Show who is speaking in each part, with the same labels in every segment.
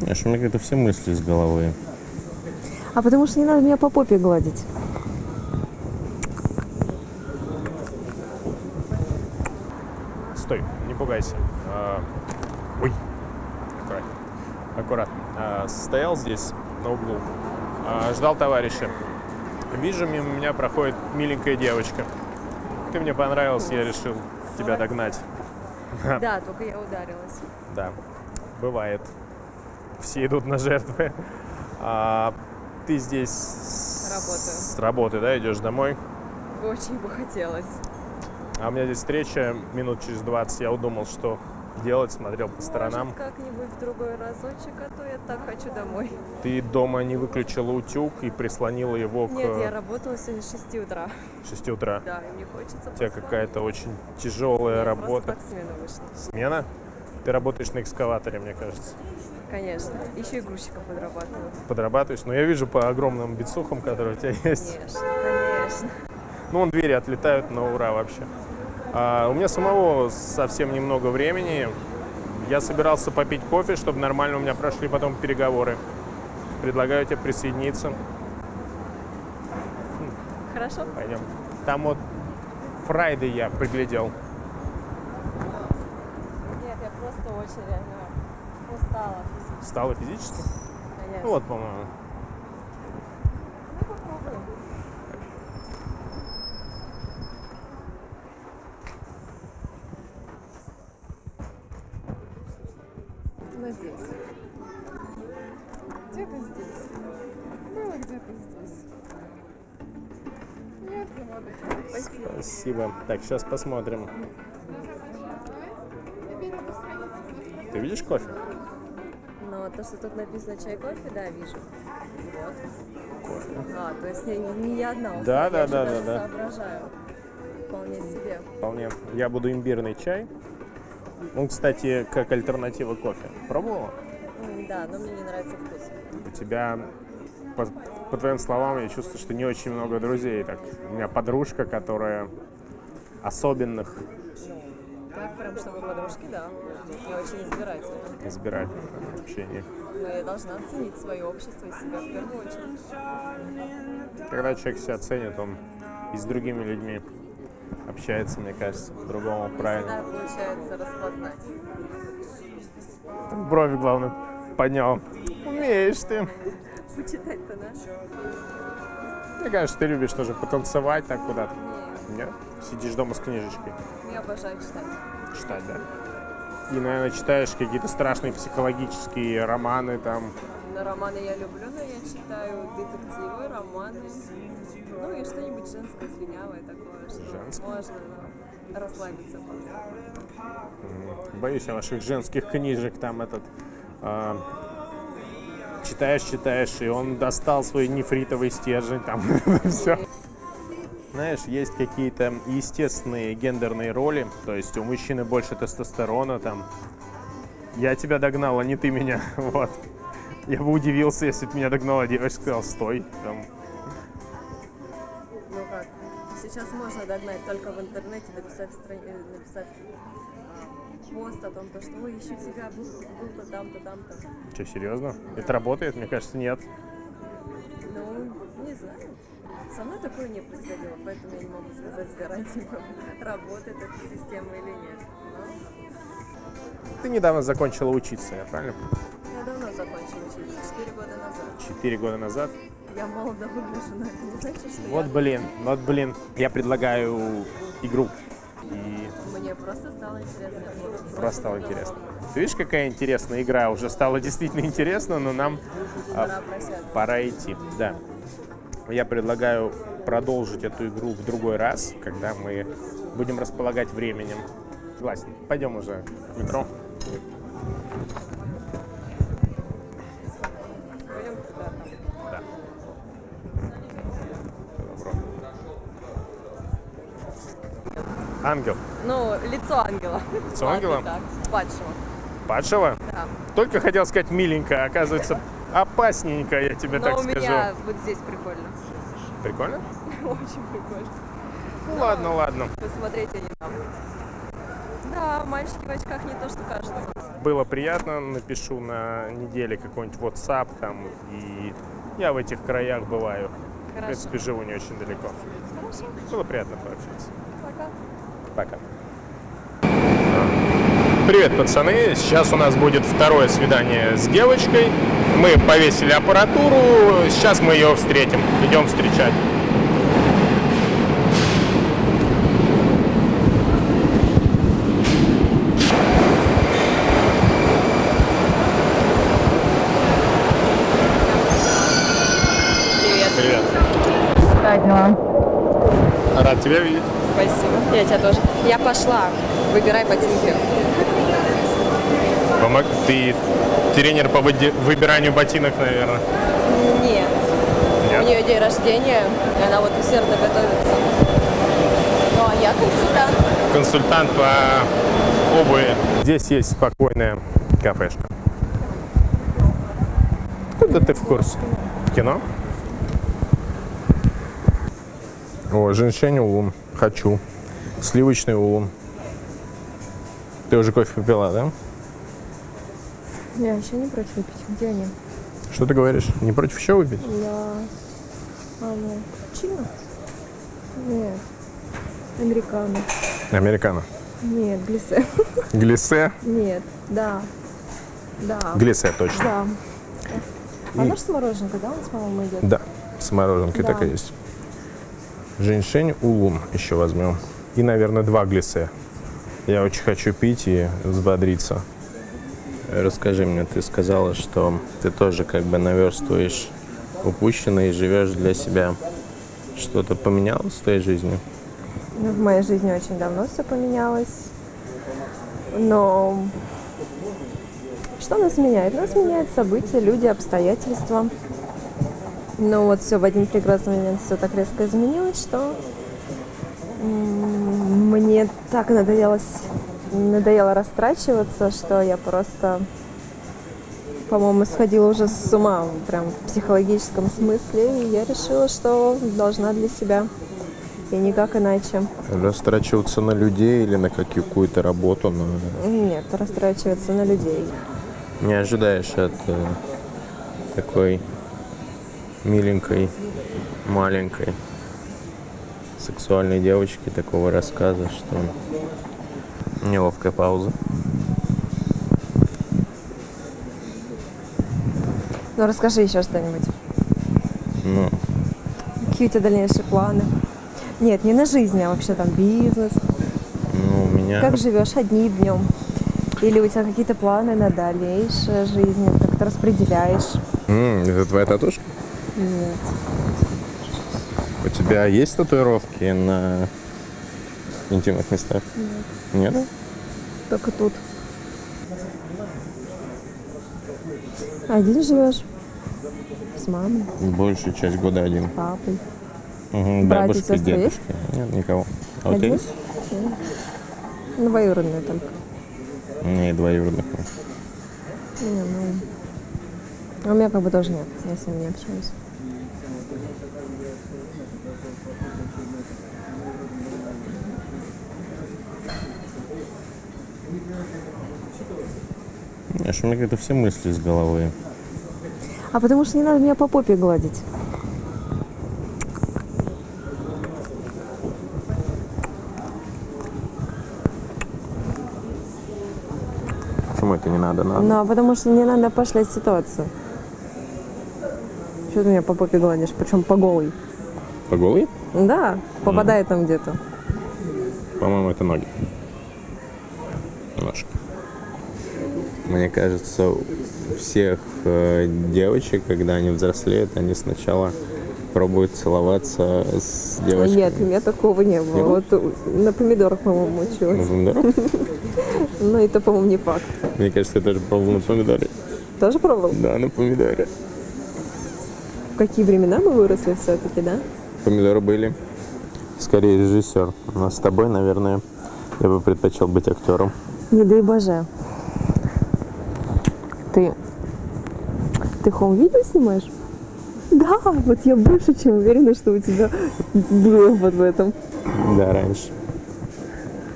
Speaker 1: Знаешь, у меня как-то все мысли из головы.
Speaker 2: А потому что не надо меня по попе гладить.
Speaker 3: Стой, не пугайся. А, Ой, аккуратно. Аккуратно. А, Стоял здесь на углу, а, ждал товарища. Вижу, мимо меня проходит миленькая девочка. Ты мне понравился, я решил тебя догнать.
Speaker 2: Да, только я ударилась.
Speaker 3: Да, бывает. Все идут на жертвы. А, ты здесь с-
Speaker 2: Работаю.
Speaker 3: с работы, да, идешь домой?
Speaker 2: Очень бы хотелось.
Speaker 3: А у меня здесь встреча минут через 20. Я удумал, что делать, смотрел по сторонам.
Speaker 2: Как-нибудь в другой разочек, а то я так хочу домой.
Speaker 3: Ты дома не выключила утюг и прислонила его к
Speaker 2: Нет, я работала сегодня с 6 утра.
Speaker 3: 6 утра.
Speaker 2: Да, и мне хочется
Speaker 3: У тебя какая-то очень тяжелая
Speaker 2: Я
Speaker 3: работа.
Speaker 2: Смену вышла.
Speaker 3: Смена? Ты работаешь на экскаваторе, мне кажется.
Speaker 2: Конечно. Еще и грузчиком подрабатываю.
Speaker 3: Подрабатываешь. Но я вижу по огромным бицухам, которые у тебя есть.
Speaker 2: Конечно, конечно.
Speaker 3: Ну, вон двери отлетают на ура вообще. А, у меня самого совсем немного времени. Я собирался попить кофе, чтобы нормально у меня прошли потом переговоры. Предлагаю тебе присоединиться.
Speaker 2: Хорошо?
Speaker 3: Пойдем. Там вот Фрайды я приглядел.
Speaker 2: Нет, я просто очень реально устала.
Speaker 3: Стало физически?
Speaker 2: Конечно.
Speaker 3: Ну вот, по-моему.
Speaker 2: Ну. Ну, здесь. Где-то здесь. Было где-то здесь. Нет. Спасибо.
Speaker 3: Так, сейчас посмотрим. Ты видишь кофе?
Speaker 2: То, что тут написано чай, кофе, да, вижу. Вот.
Speaker 3: Кофе.
Speaker 2: А, то есть не, не я одна
Speaker 3: Да,
Speaker 2: я
Speaker 3: да, да, да, да.
Speaker 2: соображаю. Вполне себе.
Speaker 3: Вполне. Я буду имбирный чай. Он, кстати, как альтернатива кофе. Пробовала?
Speaker 2: Да, но мне не нравится вкус.
Speaker 3: У тебя, по, по твоим словам, я чувствую, что не очень много друзей. Так, у меня подружка, которая особенных
Speaker 2: Так, прям чтобы подружки, да. Я очень избирательна.
Speaker 3: избирает в общении.
Speaker 2: Но я должна ценить свое общество и себя в первую очередь.
Speaker 3: Когда человек себя ценит, он и с другими людьми общается, мне кажется, по-другому правильно.
Speaker 2: Всегда получается распознать.
Speaker 3: Брови, главное, поднял. Умеешь ты.
Speaker 2: Почитать-то, да?
Speaker 3: Мне кажется, ты любишь тоже потанцевать так куда-то.
Speaker 2: Не,
Speaker 3: Нет? Сидишь дома с книжечкой.
Speaker 2: я обожаю читать.
Speaker 3: Читать, да? И, наверное, читаешь какие-то страшные психологические романы там.
Speaker 2: Но романы я люблю, но я читаю детективы, романы. Ну и что-нибудь женское, слюнявое такое, что
Speaker 3: Женское?
Speaker 2: можно ну, расслабиться.
Speaker 3: Боюсь я ваших женских книжек, там этот... а, читаешь, читаешь, и он достал свой нефритовый стержень, там все. Знаешь, есть какие-то естественные гендерные роли, то есть у мужчины больше тестостерона, там. Я тебя догнал, а не ты меня, вот. Я бы удивился, если бы меня догнала девочка, сказал, стой, там.
Speaker 2: Ну как, сейчас можно догнать только в интернете, написать, страни... э, написать а, пост о том, то, что ой, ищу тебя, был, был-то там-то, там-то.
Speaker 3: Что, серьезно? Это работает? Мне кажется, нет.
Speaker 2: Ну, не знаю. Со мной такое не происходило, поэтому я не могу сказать с гарантией, работает эта система или нет. Но
Speaker 3: Ты недавно закончила учиться, я правильно?
Speaker 2: я давно закончила учиться, 4 года назад.
Speaker 3: Четыре года назад.
Speaker 2: Я молодо выгляжу, но это не значит, что
Speaker 3: Вот
Speaker 2: я...
Speaker 3: блин, вот блин. Я предлагаю игру. И
Speaker 2: Мне просто стало интересно.
Speaker 3: Просто стало интересно. Ты видишь, какая интересная игра? Уже стало действительно интересно, но нам а,
Speaker 2: Пора
Speaker 3: пора идти. Да. Я предлагаю продолжить эту игру в другой раз, когда мы будем располагать временем. Согласен. Пойдем уже в метро. Ангел.
Speaker 2: Ну, лицо ангела.
Speaker 3: Лицо
Speaker 2: Ладно,
Speaker 3: ангела?
Speaker 2: Так, падшего.
Speaker 3: Падшего?
Speaker 2: Да.
Speaker 3: Только хотел сказать миленькая, оказывается, опасненькая, я тебе
Speaker 2: Но
Speaker 3: так
Speaker 2: у
Speaker 3: скажу.
Speaker 2: меня вот здесь прикольно.
Speaker 3: Прикольно?
Speaker 2: Очень прикольно.
Speaker 3: Ну ладно, ладно.
Speaker 2: Посмотреть они там. Да, мальчики в очках не то, что кажется.
Speaker 3: было приятно, напишу на неделе какой-нибудь WhatsApp там, и я в этих краях бываю. В
Speaker 2: Хорошо.
Speaker 3: принципе, живу не очень далеко.
Speaker 2: Хорошо.
Speaker 3: Было приятно пообщаться.
Speaker 2: Пока.
Speaker 3: Привет, пацаны. Сейчас у нас будет второе свидание с девочкой. Мы повесили аппаратуру. Сейчас мы ее встретим. Идем встречать.
Speaker 2: Привет.
Speaker 3: Привет.
Speaker 2: Дела?
Speaker 3: Рад тебя видеть.
Speaker 2: Спасибо. Я тебя тоже. Я пошла. Выбирай ботинки.
Speaker 3: Помог... Ты тренер по выбиранию ботинок, наверное.
Speaker 2: Нет. У
Speaker 3: Нет?
Speaker 2: нее день рождения, и она вот усердно готовится. Ну, а я консультант.
Speaker 3: Консультант по обуви. Здесь есть спокойная кафешка. Куда ты в курсе? Кино? О, женщине улун. Хочу. Сливочный улун. Ты уже кофе попила, да?
Speaker 2: Я еще не против выпить. Где они?
Speaker 3: Что ты говоришь? Не против еще выпить?
Speaker 2: Я... А, ну, чина? Нет. Американо.
Speaker 3: Американо.
Speaker 2: Нет, глиссе.
Speaker 3: Глиссе?
Speaker 2: Нет, да. Да.
Speaker 3: Глиссе точно.
Speaker 2: Да. Она же с мороженкой, да, у нас, по-моему, идет?
Speaker 3: Да, с мороженкой
Speaker 2: Да.
Speaker 3: так и есть. Женьшень улун еще возьмем. И, наверное, два глиссе. Я очень хочу пить и взбодриться.
Speaker 1: Расскажи мне, ты сказала, что ты тоже как бы наверстываешь упущенное и живешь для себя. Что-то поменялось в твоей жизни?
Speaker 2: Ну, в моей жизни очень давно все поменялось. Но что нас меняет? Нас меняют события, люди, обстоятельства. Но вот все в один прекрасный момент все так резко изменилось, что мне так надоелось, надоело растрачиваться, что я просто, по-моему, сходила уже с ума, прям в психологическом смысле, и я решила, что должна для себя, и никак иначе.
Speaker 1: Растрачиваться на людей или на какую-то работу? На...
Speaker 2: Нет, растрачиваться на людей.
Speaker 1: Не ожидаешь от э, такой миленькой, маленькой, сексуальной девочки такого рассказа, что неловкая пауза.
Speaker 2: Ну, расскажи еще что-нибудь.
Speaker 1: Ну,
Speaker 2: Какие у тебя дальнейшие планы? Нет, не на жизнь, а вообще там бизнес.
Speaker 1: ну, у меня...
Speaker 2: Как живешь одним днем? Или у тебя какие-то планы на дальнейшую жизнь? Как ты распределяешь?
Speaker 3: М, это твоя татушка?
Speaker 2: Нет.
Speaker 1: У тебя есть татуировки на интимных местах? Нет. Нет?
Speaker 2: Только тут. Один живешь? С мамой,
Speaker 1: Большую часть года один.
Speaker 2: с папой.
Speaker 1: Угу,
Speaker 2: Братья,
Speaker 1: бабушка,
Speaker 2: сестры
Speaker 1: дедушка. Нет, никого. А у тебя есть?
Speaker 2: Ну, двоюродные только.
Speaker 1: У меня и двоюродных.
Speaker 2: Не, ну... А у меня как бы тоже нет, я с ними не общаюсь.
Speaker 1: Знаешь, у меня как-то все мысли из головы.
Speaker 2: А потому что не надо меня по попе гладить.
Speaker 1: Почему это не надо? Надо.
Speaker 2: Ну, а потому что не надо пошлять ситуацию. Что ты меня по попе гладишь? Причем по голой.
Speaker 1: По голой?
Speaker 2: Да, попадает там где-то.
Speaker 1: По-моему, это ноги. Ножки. Мне кажется, у всех э, девочек, когда они взрослеют, они сначала пробуют целоваться с девочками.
Speaker 2: Нет, у меня такого не было.
Speaker 1: Не было?
Speaker 2: Вот у- на помидорах, по-моему,
Speaker 1: На
Speaker 2: училась.
Speaker 1: помидорах?
Speaker 2: Но это, по-моему, не факт.
Speaker 1: Мне кажется, я тоже пробовал на помидоре.
Speaker 2: Тоже пробовал?
Speaker 1: Да, на помидоре.
Speaker 2: Какие времена мы выросли все-таки, да?
Speaker 1: Помидоры были. Скорее режиссер. Но с тобой, наверное, я бы предпочел быть актером.
Speaker 2: Не дай боже. Ты... Ты хоум-видео снимаешь? Да, вот я больше чем уверена, что у тебя был опыт в этом.
Speaker 1: Да, раньше.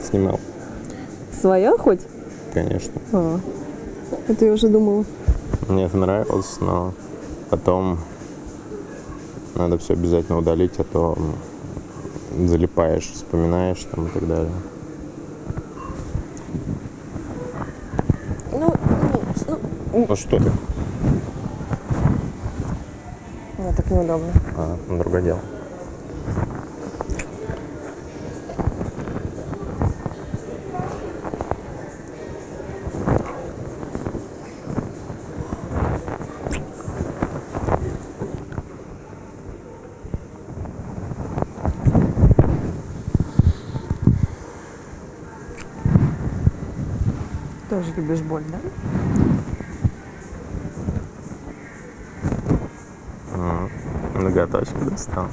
Speaker 1: Снимал,
Speaker 2: Своя хоть?
Speaker 1: конечно.
Speaker 2: А. Это я уже думала.
Speaker 1: Мне это нравилось, но потом надо все обязательно удалить, а то залипаешь, вспоминаешь там и так далее.
Speaker 2: Ну, ну,
Speaker 1: Ну что ты?
Speaker 2: мне так неудобно.
Speaker 1: А, ну, другое дело.
Speaker 2: Тоже любишь боль, да?
Speaker 1: Ноготочки достал.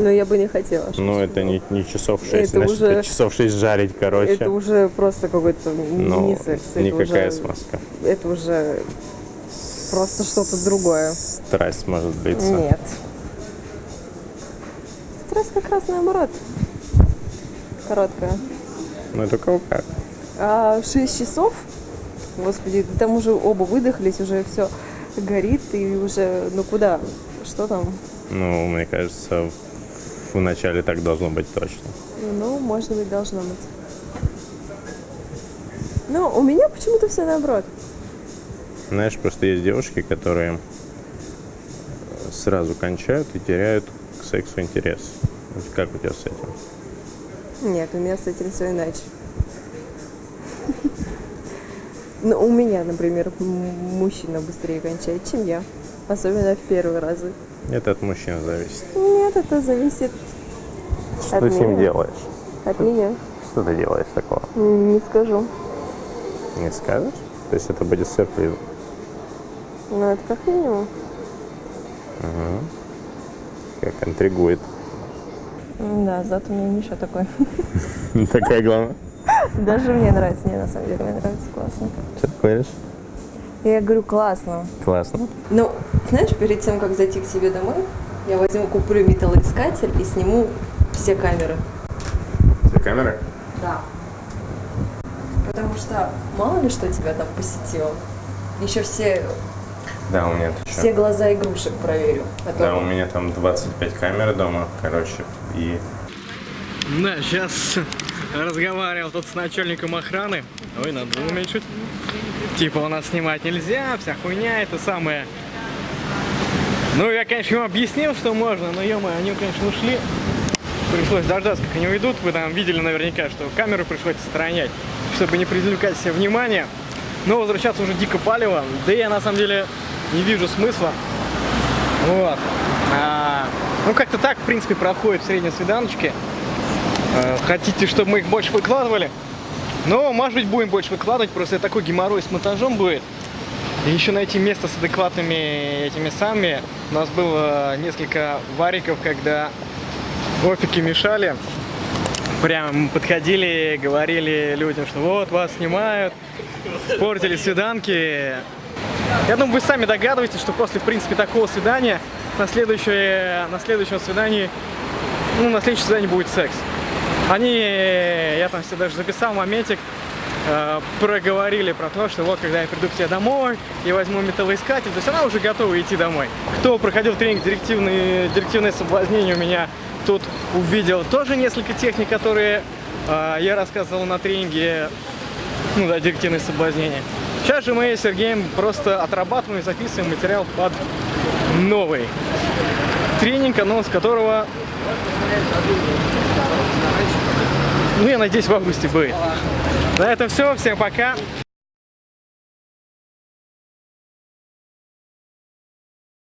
Speaker 2: Но я бы не хотела.
Speaker 1: Ну, это не, не часов 6,
Speaker 2: Это
Speaker 1: значит,
Speaker 2: уже-
Speaker 1: это часов 6 жарить, короче.
Speaker 2: Это уже просто какой-то
Speaker 1: Ну,
Speaker 2: мини-секс. Это
Speaker 1: никакая
Speaker 2: уже-
Speaker 1: смазка.
Speaker 2: Это уже просто что-то другое.
Speaker 1: Страсть может длиться.
Speaker 2: Нет. Стресс как раз наоборот. Короткая.
Speaker 1: Ну, это у кого как.
Speaker 2: А 6 часов, господи, там уже оба выдохлись, уже все горит, и уже, ну куда? Что там?
Speaker 1: Ну, мне кажется, в начале так должно быть точно.
Speaker 2: Ну, может быть, должно быть. Но у меня почему-то все наоборот.
Speaker 1: Знаешь, просто есть девушки, которые сразу кончают и теряют к сексу интерес. Как у тебя с этим?
Speaker 2: Нет, у меня с этим все иначе. Ну, у меня, например, мужчина быстрее кончает, чем я. Особенно в первые разы.
Speaker 1: Это от мужчин зависит.
Speaker 2: Нет, это зависит
Speaker 1: Что
Speaker 2: От
Speaker 1: ты с ним делаешь?
Speaker 2: от меня.
Speaker 1: Что ты делаешь такого?
Speaker 2: Не скажу.
Speaker 1: Не скажешь? То есть это будет сюрприз.
Speaker 2: Ну, это как минимум.
Speaker 1: Как интригует.
Speaker 2: М, Да, зато у меня Миша такой.
Speaker 1: Такая главная.
Speaker 2: Даже мне нравится. Не, на самом деле, мне нравится классно.
Speaker 1: Что ты говоришь?
Speaker 2: Я говорю, классно.
Speaker 1: Классно.
Speaker 2: Ну, знаешь, перед тем, как зайти к себе домой, я возьму, куплю металлоискатель и сниму все камеры.
Speaker 1: Все камеры?
Speaker 2: Да. Потому что мало ли что тебя там посетило. Еще все,
Speaker 1: Да, у меня
Speaker 2: все глаза игрушек проверю. А то-
Speaker 1: Да, у меня там 25 камер дома, короче, и
Speaker 4: Да, сейчас разговаривал тут с начальником охраны. Ой, надо было уменьшить. Типа у нас снимать нельзя, вся хуйня, это самое. Ну, я, конечно, ему объяснил, что можно, но, ё они, конечно, ушли. Пришлось дождаться, как они уйдут. Вы там видели наверняка, что камеру пришлось отстранять, чтобы не привлекать себе внимание. Но возвращаться уже дико палево. Да я, на самом деле, не вижу смысла. Вот. А, ну, как-то так, в принципе, проходят средние свиданочки. Э, Хотите, чтобы мы их больше выкладывали? Ну, может быть, будем больше выкладывать, просто такой геморрой с монтажом будет. И еще найти место с адекватными этими самыми. У нас было несколько вариков, когда офики мешали. Прям подходили, говорили людям, что вот вас снимают, портили свиданки. Я думаю, вы сами догадываетесь, что после, в принципе, такого свидания на следующее, на следующем свидании, ну, на следующем свидании будет секс. Они, я там себе даже записал моментик, э, проговорили про то, что вот когда я приду к тебе домой, я возьму металлоискатель, то есть она уже готова идти домой. Кто проходил тренинг директивные, директивное соблазнение у меня тут увидел тоже несколько техник, которые э, я рассказывал на тренинге, ну да, директивное соблазнение. Сейчас же мы с Сергеем просто отрабатываем и записываем материал под новый тренинг, анонс которого ну, я надеюсь, в августе будет. На этом все. Всем пока.